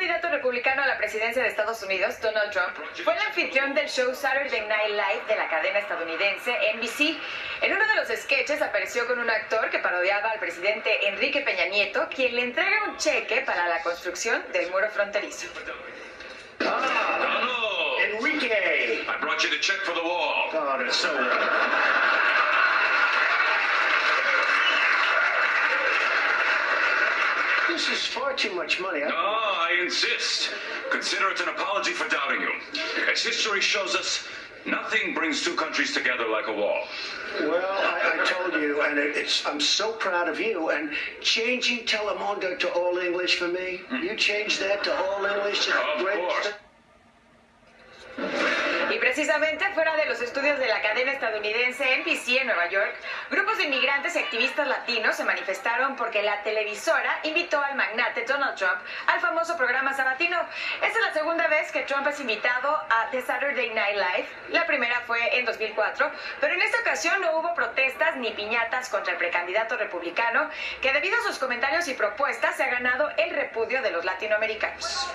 candidato republicano a la presidencia de Estados Unidos, Donald Trump, fue el anfitrión del show Saturday Night Live de la cadena estadounidense NBC. En uno de los sketches apareció con un actor que parodiaba al presidente Enrique Peña Nieto, quien le entrega un cheque para la construcción del muro fronterizo. Donald! Enrique! I brought you the check for the wall. Oh, that's so This is far too much money. No, I- ah, I insist. Consider it an apology for doubting you. As history shows us, nothing brings two countries together like a wall. Well, I, I told you, and it, it's I'm so proud of you. And changing Telemundo to all English for me, mm-hmm. you changed that to all English. Of Great course. Precisamente fuera de los estudios de la cadena estadounidense NBC en Nueva York, grupos de inmigrantes y activistas latinos se manifestaron porque la televisora invitó al magnate Donald Trump al famoso programa sabatino. Esta es la segunda vez que Trump es invitado a The Saturday Night Live. La primera fue en 2004, pero en esta ocasión no hubo protestas ni piñatas contra el precandidato republicano, que debido a sus comentarios y propuestas se ha ganado el repudio de los latinoamericanos.